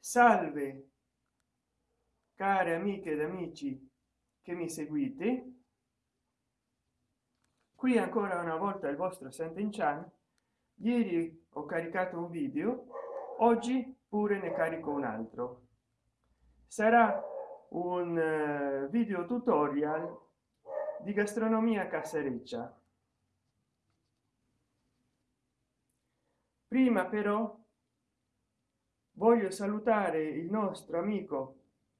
salve care amiche ed amici che mi seguite. Qui ancora una volta il vostro Senten Chan ieri ho caricato un video oggi pure ne carico un altro. Sarà un uh, video tutorial di gastronomia casereccia prima però voglio salutare il nostro amico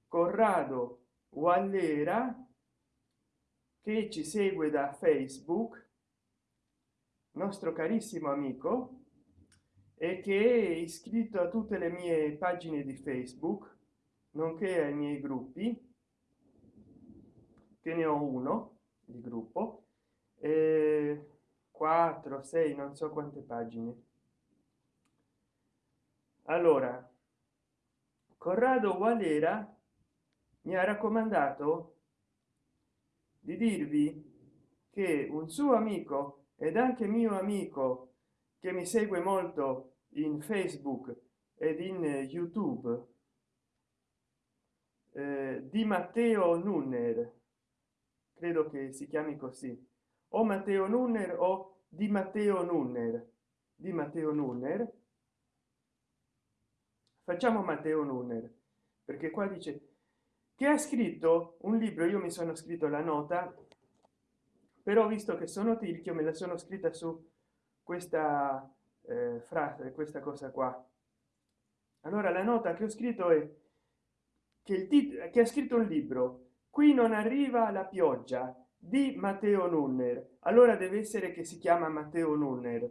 corrado wallera che ci segue da facebook nostro carissimo amico e che è iscritto a tutte le mie pagine di facebook nonché ai miei gruppi che ne ho uno di gruppo eh, 4 6 non so quante pagine. Allora corrado valera mi ha raccomandato di dirvi che un suo amico ed anche mio amico che mi segue molto in facebook ed in youtube eh, di matteo nunner. Credo che si chiami così. O matteo nunner o di matteo nunner. Di matteo nunner facciamo matteo nunner perché qua dice che ha scritto un libro io mi sono scritto la nota però visto che sono tirchio me la sono scritta su questa eh, frase questa cosa qua. Allora la nota che ho scritto è che il titolo che ha scritto un libro qui non arriva la pioggia di matteo nunner. Allora deve essere che si chiama matteo nunner.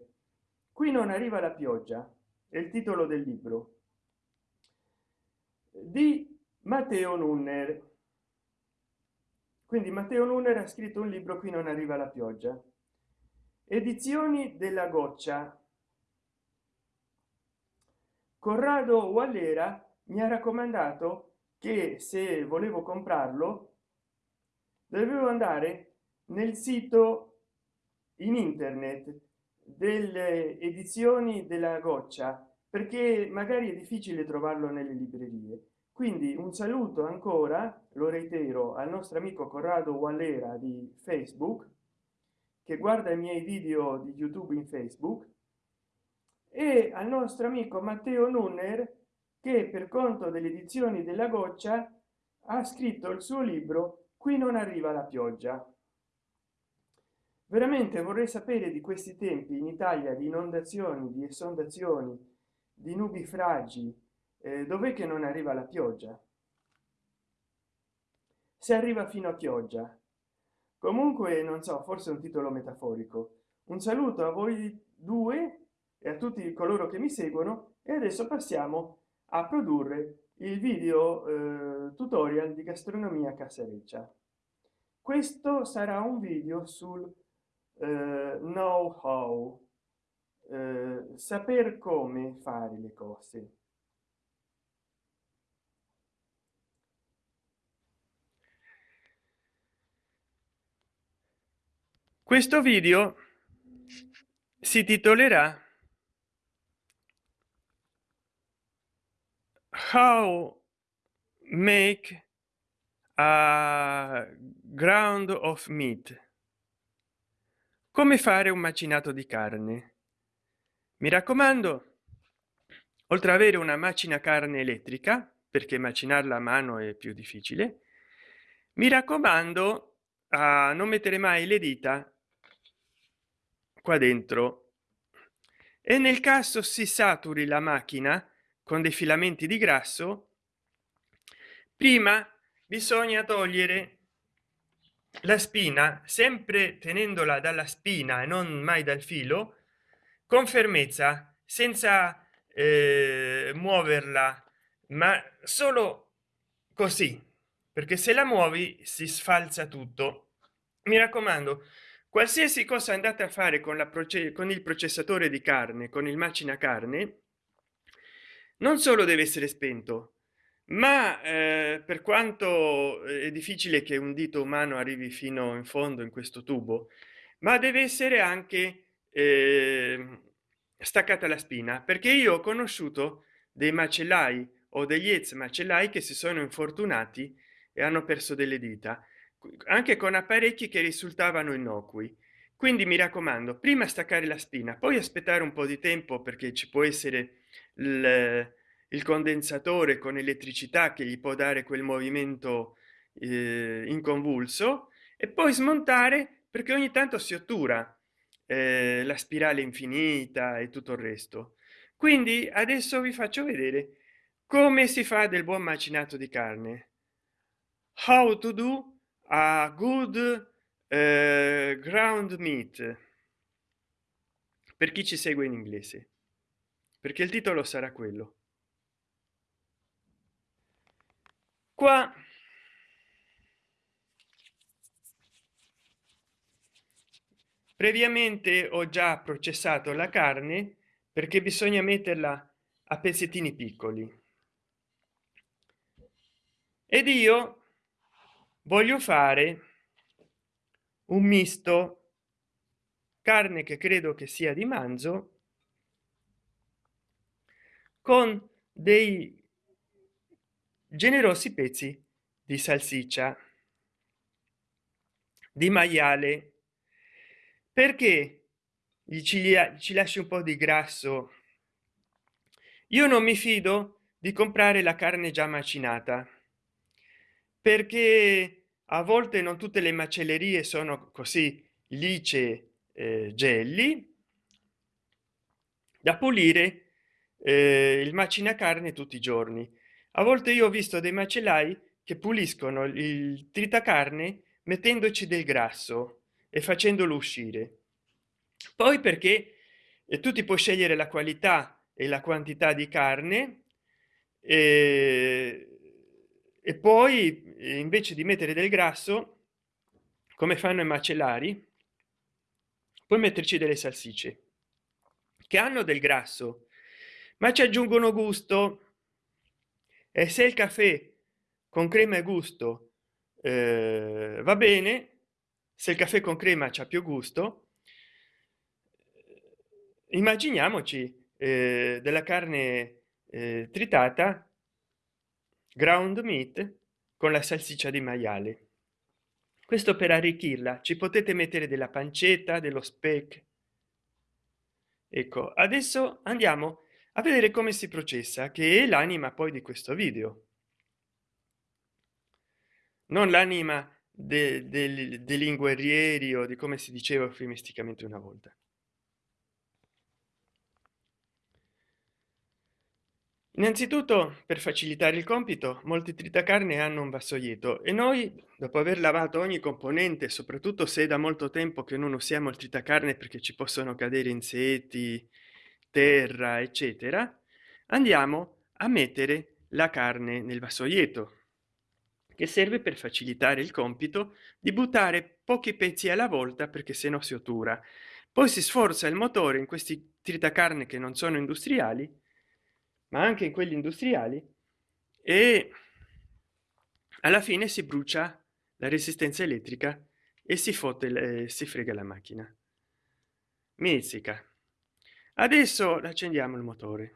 Qui non arriva la pioggia è il titolo del libro di matteo nunner. Quindi matteo nunner ha scritto un libro qui non arriva la pioggia. Edizioni della goccia. Corrado wallera mi ha raccomandato che se volevo comprarlo dovevo andare nel sito in internet delle edizioni della goccia perché magari è difficile trovarlo nelle librerie quindi un saluto ancora lo reitero al nostro amico corrado wallera di facebook che guarda i miei video di youtube in facebook e al nostro amico matteo nunner che per conto delle edizioni della goccia ha scritto il suo libro qui non arriva la pioggia. Veramente vorrei sapere di questi tempi in italia di inondazioni di esondazioni di nubifragi eh, dov'è che non arriva la pioggia? Se arriva fino a pioggia. Comunque non so forse un titolo metaforico. Un saluto a voi due e a tutti coloro che mi seguono e adesso passiamo a produrre il video eh, tutorial di gastronomia casereccia questo sarà un video sul eh, know how eh, saper come fare le cose questo video si titolerà how make a ground of meat. Come fare un macinato di carne? Mi raccomando oltre ad avere una macina carne elettrica perché macinarla a mano è più difficile mi raccomando a non mettere mai le dita qua dentro. E nel caso si saturi la macchina con dei filamenti di grasso prima bisogna togliere la spina sempre tenendola dalla spina e non mai dal filo con fermezza senza eh, muoverla ma solo così perché se la muovi si sfalza tutto. Mi raccomando qualsiasi cosa andate a fare con la proce con il processatore di carne con il macina carne non solo deve essere spento ma eh, per quanto è difficile che un dito umano arrivi fino in fondo in questo tubo ma deve essere anche eh, staccata la spina perché io ho conosciuto dei macellai o degli ex macellai che si sono infortunati e hanno perso delle dita anche con apparecchi che risultavano innocui. Quindi mi raccomando prima staccare la spina poi aspettare un po di tempo perché ci può essere il, il condensatore con elettricità che gli può dare quel movimento eh, inconvulso e poi smontare perché ogni tanto si ottura eh, la spirale infinita e tutto il resto. Quindi adesso vi faccio vedere come si fa del buon macinato di carne. How to do a good uh, ground meat. Per chi ci segue in inglese. Perché il titolo sarà quello. Qua previamente ho già processato la carne perché bisogna metterla a pezzettini piccoli. Ed io voglio fare un misto carne che credo che sia di manzo con dei generosi pezzi di salsiccia di maiale perché ci, ci lasci un po di grasso. Io non mi fido di comprare la carne già macinata perché a volte non tutte le macellerie sono così lice eh, gelli. Da pulire eh, il macina carne tutti i giorni. A volte io ho visto dei macellai che puliscono il tritacarne mettendoci del grasso e facendolo uscire. Poi perché eh, tu ti puoi scegliere la qualità e la quantità di carne e e poi invece di mettere del grasso come fanno i macellari puoi metterci delle salsicce che hanno del grasso ma ci aggiungono gusto. E se il caffè con crema e gusto eh, va bene se il caffè con crema c'ha più gusto immaginiamoci eh, della carne eh, tritata ground meat con la salsiccia di maiale. Questo per arricchirla. Ci potete mettere della pancetta dello speck. Ecco adesso andiamo a vedere come si processa che è l'anima poi di questo video. Non l'anima dei de, de linguerrieri o di come si diceva eufemisticamente una volta innanzitutto per facilitare il compito molti tritacarne hanno un vassoietto e noi dopo aver lavato ogni componente soprattutto se è da molto tempo che non usiamo il tritacarne perché ci possono cadere insetti terra eccetera andiamo a mettere la carne nel vassoietto che serve per facilitare il compito di buttare pochi pezzi alla volta perché se no si ottura. Poi si sforza il motore in questi tritacarne che non sono industriali ma anche in quelli industriali e alla fine si brucia la resistenza elettrica e si fotte si frega la macchina. Mizzica. Adesso accendiamo il motore.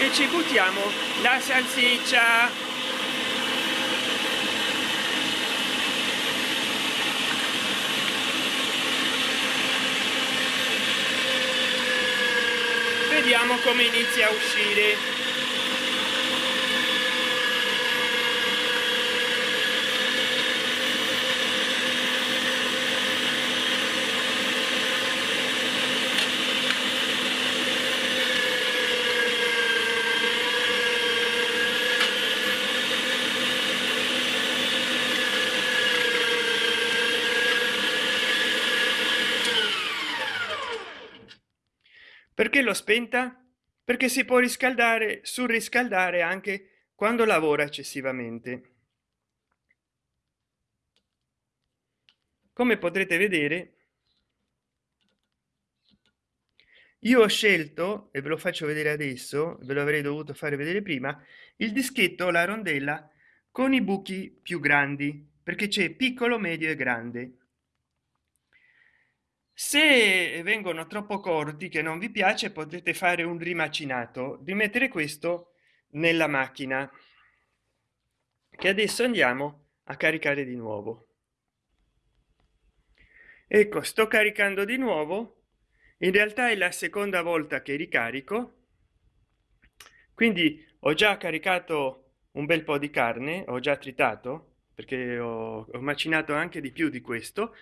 E ci buttiamo la salsiccia vediamo come inizia a uscire perché l'ho spenta? Perché si può riscaldare surriscaldare anche quando lavora eccessivamente. Come potrete vedere io ho scelto e ve lo faccio vedere adesso ve lo avrei dovuto fare vedere prima il dischetto la rondella con i buchi più grandi perché c'è piccolo medio e grande se vengono troppo corti che non vi piace potete fare un rimacinato. Di mettere questo nella macchina che adesso andiamo a caricare di nuovo. Ecco sto caricando di nuovo. In realtà è la seconda volta che ricarico. Quindi ho già caricato un bel po di carne ho già tritato perché ho, ho macinato anche di più di questo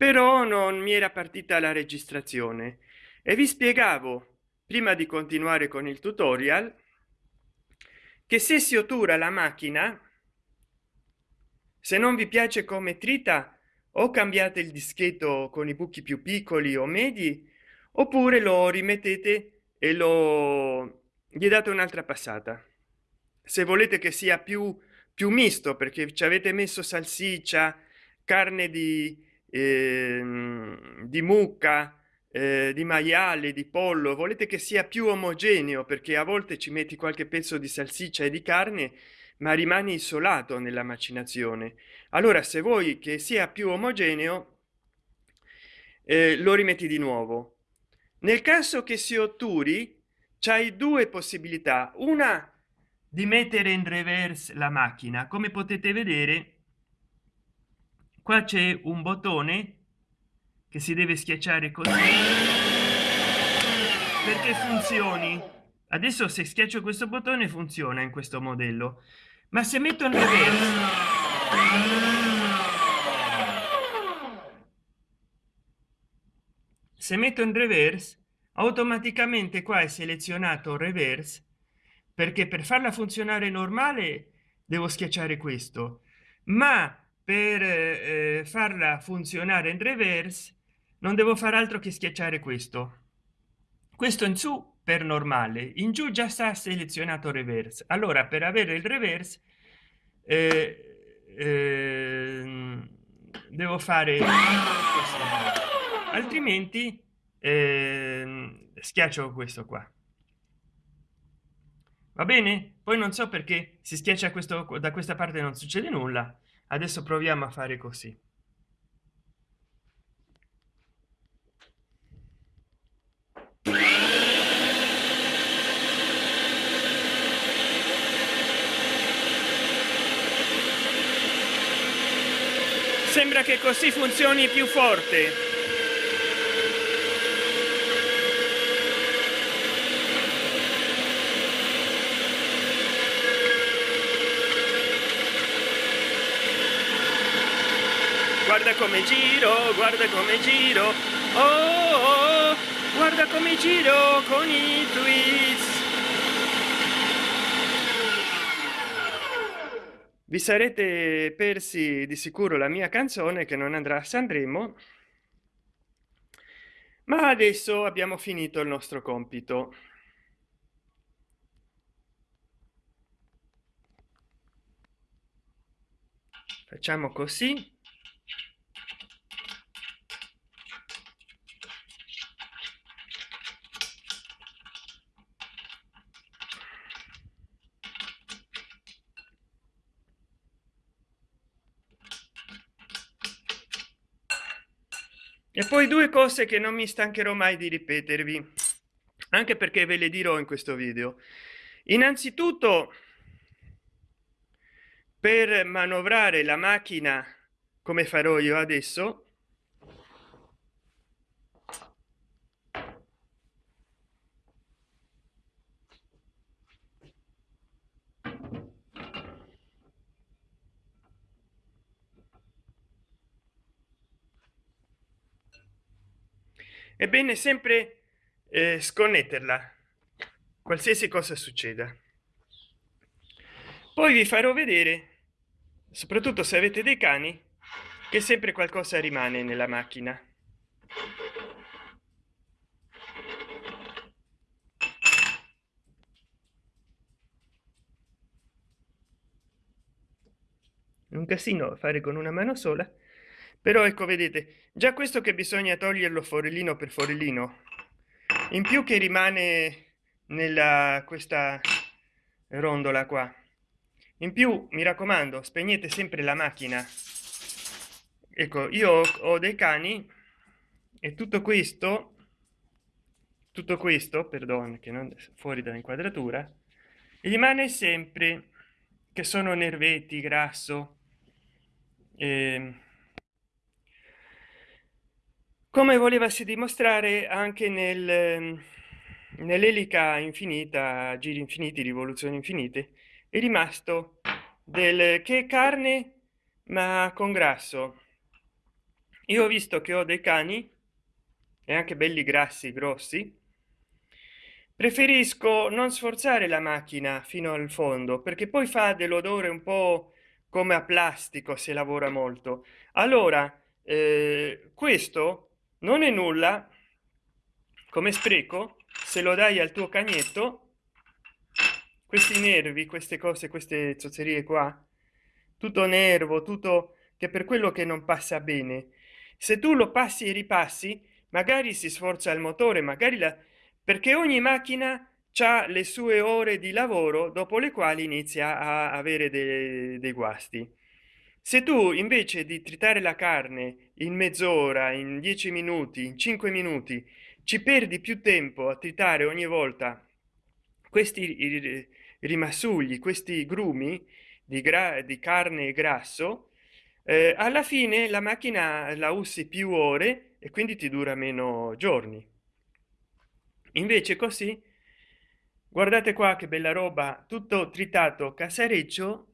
però non mi era partita la registrazione. E vi spiegavo prima di continuare con il tutorial che se si ottura la macchina se non vi piace come trita o cambiate il dischetto con i buchi più piccoli o medi oppure lo rimettete e lo gli date un'altra passata. Se volete che sia più più misto perché ci avete messo salsiccia carne di eh, di mucca eh, di maiale di pollo volete che sia più omogeneo perché a volte ci metti qualche pezzo di salsiccia e di carne ma rimane isolato nella macinazione. Allora se vuoi che sia più omogeneo eh, lo rimetti di nuovo. Nel caso che si otturi c'hai due possibilità. Una di mettere in reverse la macchina. Come potete vedere qua c'è un bottone che si deve schiacciare così perché funzioni. Adesso se schiaccio questo bottone funziona in questo modello. Ma se metto in reverse se metto in reverse automaticamente qua è selezionato reverse perché per farla funzionare normale devo schiacciare questo. Ma per eh, farla funzionare in reverse non devo fare altro che schiacciare questo. Questo in su per normale in giù già sta selezionato reverse. Allora per avere il reverse eh, eh, devo fare altrimenti eh, schiaccio questo qua. Va bene? Poi non so perché si schiaccia questo da questa parte non succede nulla adesso proviamo a fare così. Sembra che così funzioni più forte guarda come giro guarda come giro. Oh, oh, guarda come giro con i twist vi sarete persi di sicuro la mia canzone che non andrà a sanremo ma adesso abbiamo finito il nostro compito. Facciamo così e poi due cose che non mi stancherò mai di ripetervi anche perché ve le dirò in questo video. Innanzitutto per manovrare la macchina come farò io adesso ebbene sempre eh, sconnetterla qualsiasi cosa succeda. Poi vi farò vedere soprattutto se avete dei cani che sempre qualcosa rimane nella macchina. Un casino fare con una mano sola però ecco vedete già questo che bisogna toglierlo forellino per forellino. In più che rimane nella questa rondola qua. In più mi raccomando spegnete sempre la macchina. Ecco io ho dei cani e tutto questo tutto questo perdono che non fuori dall'inquadratura rimane sempre che sono nervetti grasso eh, come volevasi dimostrare anche nel nell'elica infinita giri infiniti rivoluzioni infinite è rimasto del che carne ma con grasso io ho visto che ho dei cani e anche belli grassi grossi. Preferisco non sforzare la macchina fino al fondo perché poi fa dell'odore un po come a plastico se lavora molto. Allora eh, questo non è nulla. Come spreco se lo dai al tuo cagnetto questi nervi queste cose queste zozzerie qua tutto nervo tutto che per quello che non passa bene. Se tu lo passi e ripassi magari si sforza il motore magari la perché ogni macchina ha le sue ore di lavoro dopo le quali inizia a avere dei, dei guasti se tu invece di tritare la carne in mezz'ora in dieci minuti in cinque minuti ci perdi più tempo a tritare ogni volta questi rimasugli questi grumi di, gra di carne e grasso eh, alla fine la macchina la usi più ore e quindi ti dura meno giorni. Invece così guardate qua che bella roba tutto tritato casareccio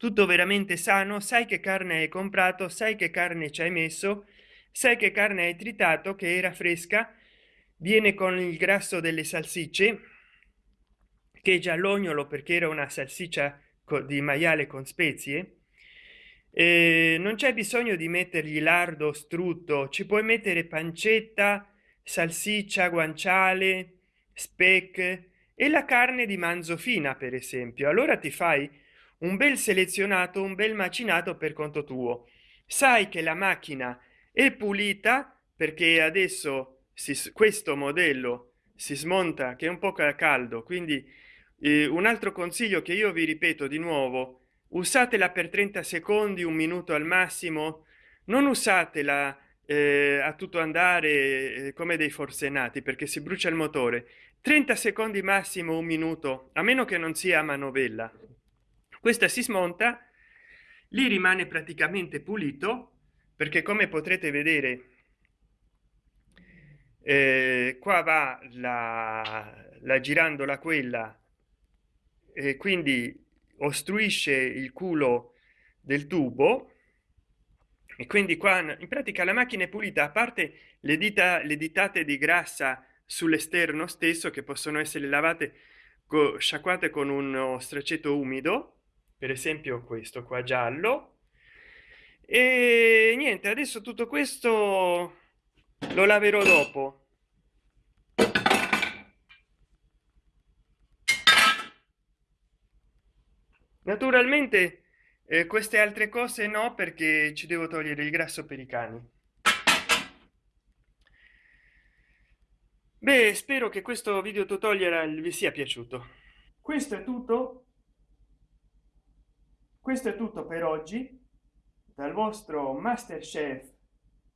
tutto veramente sano sai che carne hai comprato sai che carne ci hai messo sai che carne hai tritato che era fresca viene con il grasso delle salsicce che giallognolo perché era una salsiccia di maiale con spezie e non c'è bisogno di mettergli lardo strutto ci puoi mettere pancetta salsiccia guanciale speck e la carne di manzofina per esempio. Allora ti fai un bel selezionato un bel macinato per conto tuo. Sai che la macchina è pulita perché adesso si, questo modello si smonta che è un po caldo quindi eh, un altro consiglio che io vi ripeto di nuovo usatela per 30 secondi un minuto al massimo. Non usatela eh, a tutto andare eh, come dei forsennati perché si brucia il motore. 30 secondi massimo un minuto a meno che non sia a manovella questa si smonta lì rimane praticamente pulito perché come potrete vedere eh, qua va la, la girandola quella e quindi ostruisce il culo del tubo e quindi qua in pratica la macchina è pulita a parte le dita le ditate di grassa sull'esterno stesso che possono essere lavate sciacquate con uno stracetto umido per esempio questo qua giallo. E niente adesso tutto questo lo laverò dopo. Naturalmente eh, queste altre cose no perché ci devo togliere il grasso per i cani. Beh spero che questo video tutorial vi sia piaciuto. Questo è tutto questo è tutto per oggi. Dal vostro master chef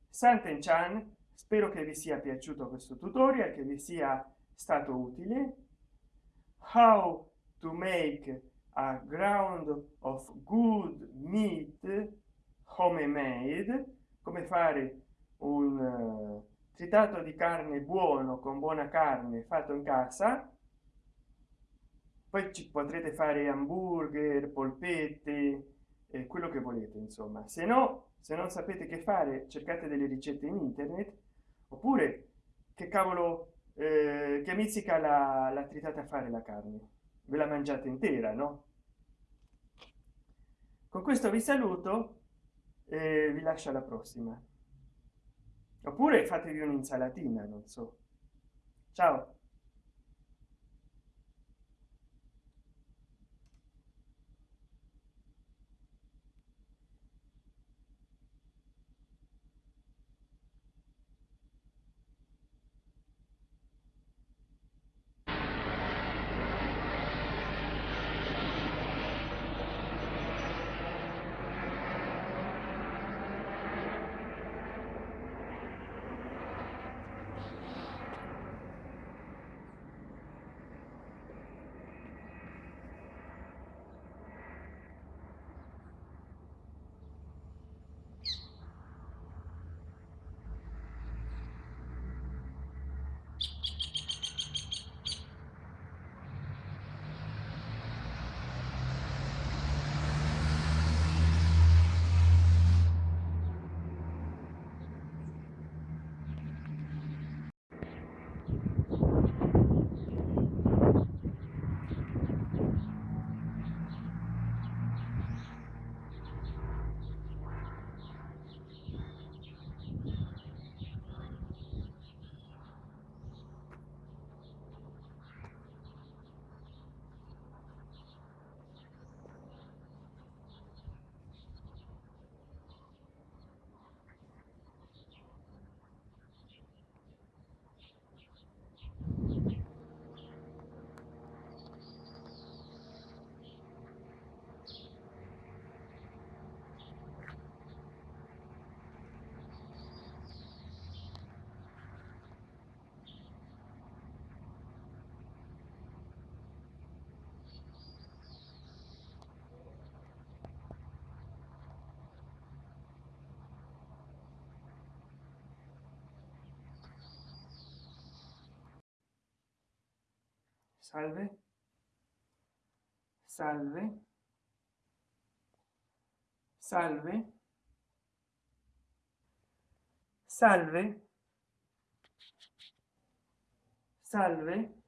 santen chan spero che vi sia piaciuto questo tutorial che vi sia stato utile. How to make a ground of good meat homemade. Come fare un uh, tritato di carne buono con buona carne fatto in casa poi ci potrete fare hamburger polpette eh, quello che volete insomma. Se no se non sapete che fare cercate delle ricette in internet oppure che cavolo eh, che mizzica la, la tritata a fare la carne? Ve la mangiate intera no? Con questo vi saluto e vi lascio alla prossima. Oppure fatevi un'insalatina non so. Ciao salve. Salve. Salve. Salve. Salve